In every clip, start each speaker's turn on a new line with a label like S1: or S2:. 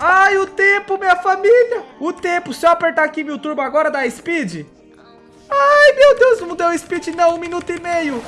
S1: Ai, o tempo, minha família. O tempo. Se eu apertar aqui mil turbo agora, dá speed? Ai, meu Deus, não deu speed não. Um minuto e meio.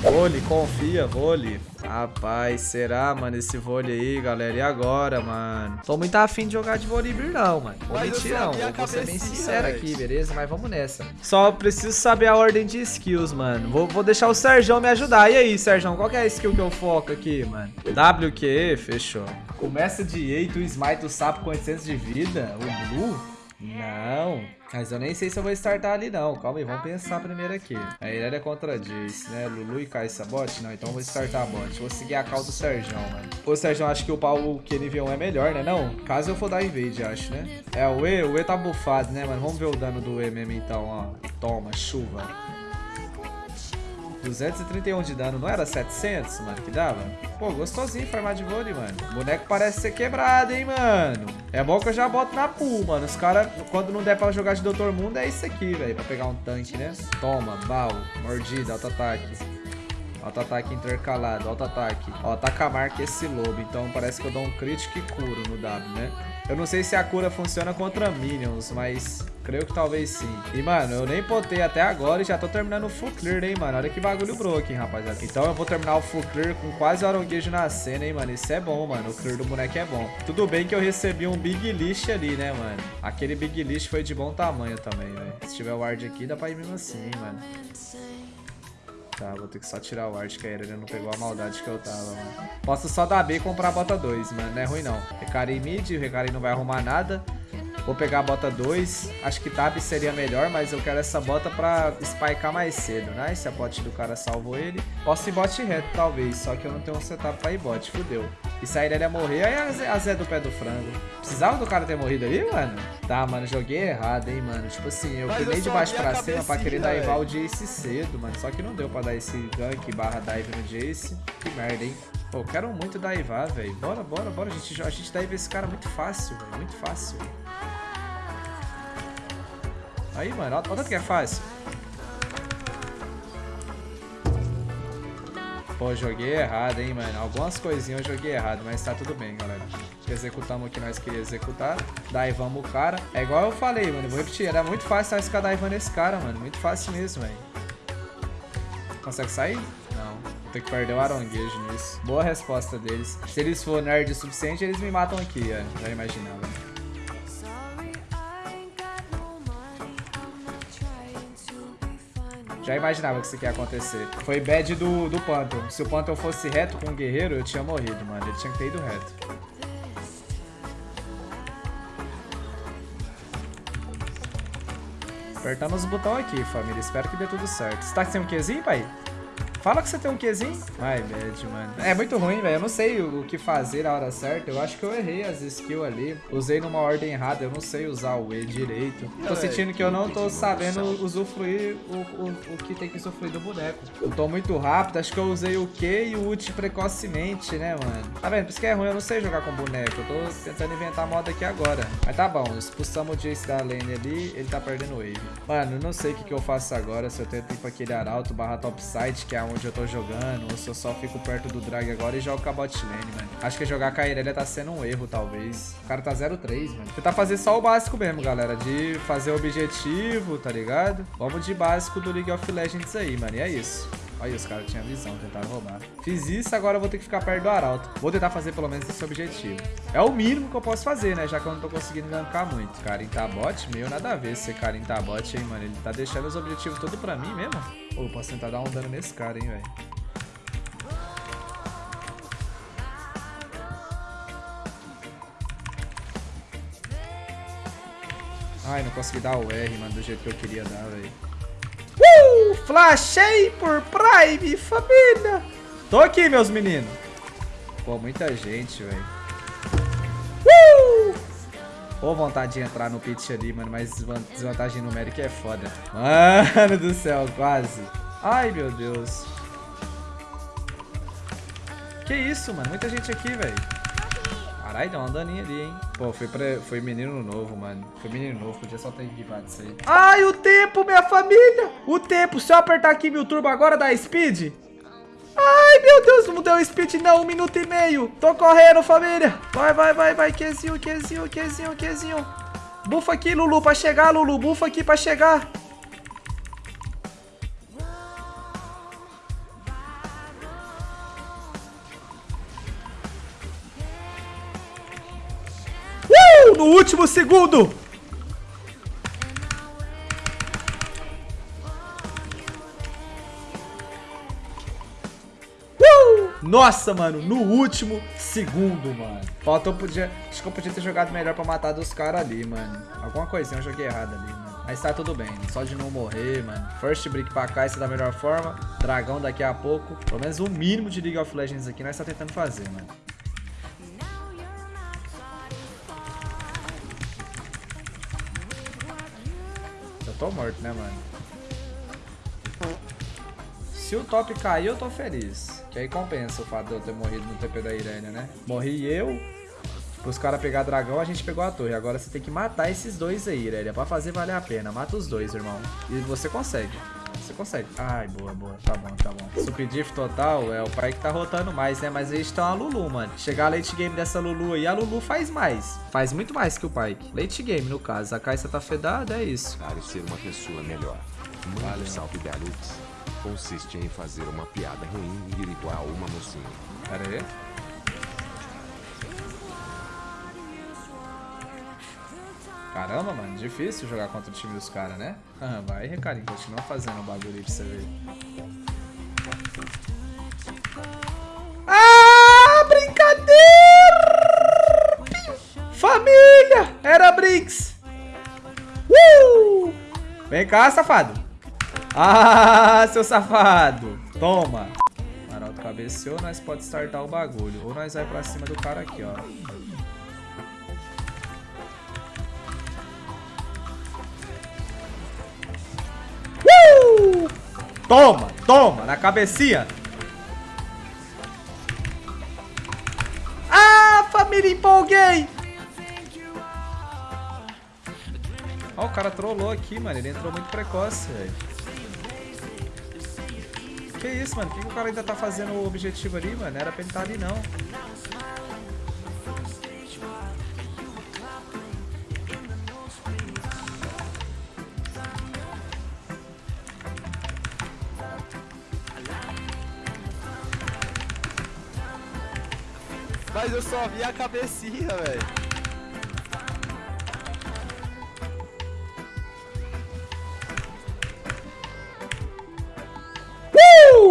S1: Vôlei, confia, vôlei. Rapaz, será, mano, esse vôlei aí, galera? E agora, mano? Tô muito afim de jogar de vôlei não, mano. Vou mentir, não. Vou ser bem sincero aqui, beleza? Mas vamos nessa. Só preciso saber a ordem de skills, mano. Vou, vou deixar o Serjão me ajudar. E aí, Serjão, qual que é a skill que eu foco aqui, mano? WQ, fechou. Começa de 8, o smite do sapo com 800 de vida. O Blue? Não. Mas eu nem sei se eu vou startar ali não. Calma aí, vamos pensar primeiro aqui. A Irelia contra Jace, né? Lulu e Kai'Sa bot? Não, então eu vou startar a bot. Vou seguir a call do Serjão, mano. O Serjão acho que o pau que nível 1 é melhor, né? Não, caso eu for dar invade, acho, né? É, o E, o E tá bufado, né, mano? Vamos ver o dano do E mesmo então, ó. Toma, chuva. 231 de dano, não era 700, mano, que dava? Pô, gostosinho farmar de vôlei, mano. O boneco parece ser quebrado, hein, mano. É bom que eu já boto na pool, mano. Os caras, quando não der pra jogar de Doutor Mundo, é isso aqui, velho. Pra pegar um tanque, né? Toma, bal, mordida, auto-ataque. Auto-ataque intercalado, auto-ataque. Ó, tá com a marca esse lobo, então parece que eu dou um crítico e curo no W, né? Eu não sei se a cura funciona contra minions, mas creio que talvez sim. E, mano, eu nem potei até agora e já tô terminando o full clear, hein, mano. Olha que bagulho broken, rapaziada. Então eu vou terminar o full clear com quase aronguejo na cena, hein, mano. Isso é bom, mano. O clear do boneco é bom. Tudo bem que eu recebi um big list ali, né, mano. Aquele big list foi de bom tamanho também, velho. Se tiver ward aqui, dá pra ir mesmo assim, hein, mano. Tá, vou ter que só tirar o art, que a Irelia não pegou a maldade que eu tava, mano. Posso só dar B e comprar a bota 2, mano. Não é ruim, não. Recari mid, o Recari não vai arrumar nada. Vou pegar a bota 2. Acho que tab seria melhor, mas eu quero essa bota pra spikear mais cedo, né? Se a bot do cara salvou ele. Posso ir bot reto, talvez. Só que eu não tenho um setup pra ir bot. Fudeu. E se a Irelia morrer, aí a Zé, a Zé do pé do frango. Precisava do cara ter morrido ali, mano? Tá, mano, joguei errado, hein, mano. Tipo assim, eu fui nem de baixo pra cima pra querer daivar o Jace cedo, mano. Só que não deu pra dar esse gank barra dive no Jace. Que merda, hein? Pô, quero muito daivar, velho. Bora, bora, bora. A gente, a gente daiva esse cara muito fácil, velho. Muito fácil. Aí, mano, olha tanto que é fácil. Pô, joguei errado, hein, mano. Algumas coisinhas eu joguei errado, mas tá tudo bem, galera. Executamos o que nós queríamos executar. Daivamos o cara. É igual eu falei, mano. Vou repetir. Era muito fácil nós ficar daivando esse cara, mano. Muito fácil mesmo, velho. Consegue sair? Ter que perder o aronguejo nisso. Boa resposta deles. Se eles for nerd o suficiente, eles me matam aqui, ó. Já imaginava. Já imaginava que isso aqui ia acontecer. Foi bad do, do Phantom. Se o Phantom fosse reto com o guerreiro, eu tinha morrido, mano. Ele tinha que ter ido reto. Apertando os botões aqui, família. Espero que dê tudo certo. Você tá sem um Qzinho, pai? Fala que você tem um Qzinho. Ai, bad, mano. É muito ruim, velho. Eu não sei o que fazer na hora certa. Eu acho que eu errei as skills ali. Usei numa ordem errada. Eu não sei usar o E direito. Tô sentindo que eu não tô sabendo usufruir o, o, o que tem que usufruir do boneco. Eu tô muito rápido. Acho que eu usei o Q e o ult precocemente, né, mano? Tá vendo? Por isso que é ruim. Eu não sei jogar com boneco. Eu tô tentando inventar moda aqui agora. Mas tá bom. Expulsamos o Jace da lane ali. Ele tá perdendo wave. Mano, eu não sei o que, que eu faço agora. Se eu tento ir pra aquele arauto barra topside, que é onde eu tô jogando, ou se eu só fico perto do drag agora e jogo com a bot lane, mano. Acho que jogar com a Irelia tá sendo um erro, talvez. O cara tá 0-3, mano. Tentar fazer só o básico mesmo, galera, de fazer o objetivo, tá ligado? Vamos de básico do League of Legends aí, mano, e é isso. Olha, os caras tinham visão, tentaram roubar. Fiz isso, agora vou ter que ficar perto do Arauto. Vou tentar fazer pelo menos esse objetivo. É o mínimo que eu posso fazer, né? Já que eu não tô conseguindo gankar muito. Cara, em tabot, meio nada a ver esse cara em tabot, hein, mano. Ele tá deixando os objetivos todos pra mim mesmo. Pô, eu posso tentar dar um dano nesse cara, hein, velho. Ai, não consegui dar o R, mano, do jeito que eu queria dar, velho. Flashei por Prime, família! Tô aqui, meus meninos. Pô, muita gente, velho. Uh! Pô, vontade de entrar no pitch ali, mano, mas desvantagem numérica é foda. Mano do céu, quase. Ai, meu Deus. Que isso, mano? Muita gente aqui, velho. Caralho, deu uma daninha ali, hein? Pô, foi, pra, foi menino novo, mano. Foi menino novo, podia só ter equipado isso aí. Ai, o tempo, minha família! O tempo, se eu apertar aqui mil turbo agora, dá speed? Ai, meu Deus, não deu speed não, um minuto e meio. Tô correndo, família. Vai, vai, vai, vai, Qzinho, Qzinho, Qzinho, Qzinho. Bufa aqui, Lulu, pra chegar, Lulu. Bufa aqui pra chegar. No último segundo. Nossa, mano, no último segundo, mano. Faltou, podia... Acho que eu podia ter jogado melhor pra matar dos caras ali, mano. Alguma coisinha eu joguei errado ali, mano. Mas tá tudo bem, só de não morrer, mano. First break pra cá, isso é da melhor forma. Dragão daqui a pouco. Pelo menos o mínimo de League of Legends aqui nós tá tentando fazer, mano. Tô morto, né, mano? Se o top cair, eu tô feliz. Que aí compensa o fato de eu ter morrido no TP da Irânia, né? Morri eu, os caras pegar dragão, a gente pegou a torre. Agora você tem que matar esses dois aí, Irelia, pra fazer valer a pena. Mata os dois, irmão. E você consegue. Você consegue. Ai, boa, boa. Tá bom, tá bom. Superdif total é o pai que tá rotando mais, né? Mas eles estão a Lulu, mano. Chegar a late game dessa Lulu aí, a Lulu faz mais. Faz muito mais que o Pike. Late game, no caso. A Caixa tá fedada, é isso.
S2: Parecer uma pessoa melhor. Manda um salve da Lux consiste em fazer uma piada ruim e ir igual uma mocinha.
S1: Pera aí. Caramba, mano, difícil jogar contra o time dos caras, né? Vai, Recarinho, continua fazendo o bagulho aí pra você ver. Ah, brincadeira! Família! Era Brinks! Uh! Vem cá, safado! Ah, seu safado. Toma. Arauto cabeceou, nós pode startar o bagulho. Ou nós vai pra cima do cara aqui, ó. Toma, toma, na cabecinha. Ah, família, empolguei. Ó, o cara trollou aqui, mano. Ele entrou muito precoce, velho. Que isso, mano? Por que, que o cara ainda tá fazendo o objetivo ali, mano? Era pra ele estar tá ali, não.
S3: Mas eu só vi a cabecinha, velho.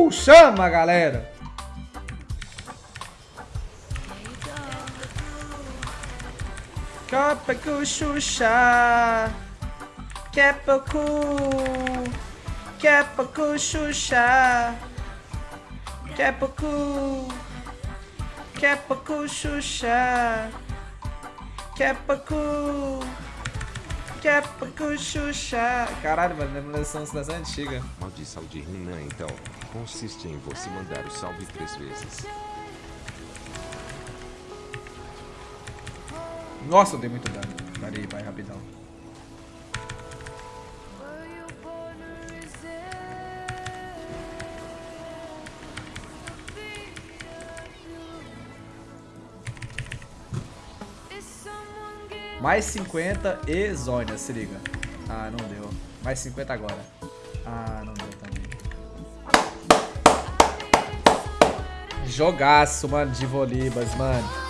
S1: chama, galera! Capacu Xuxa Capacu Capacu Xuxa Capacu Capacu Xuxa Capacu Capacu Xuxa Caralho, mano, é são das antigas
S2: Maldição de Renan, então consiste em você mandar o salve três vezes.
S1: Nossa, eu dei muito dano. Pera aí, vai rapidão. Mais 50 e zona, se liga. Ah, não deu. Mais 50 agora. Ah, não deu também. Jogaço, mano, de Volibas, mano.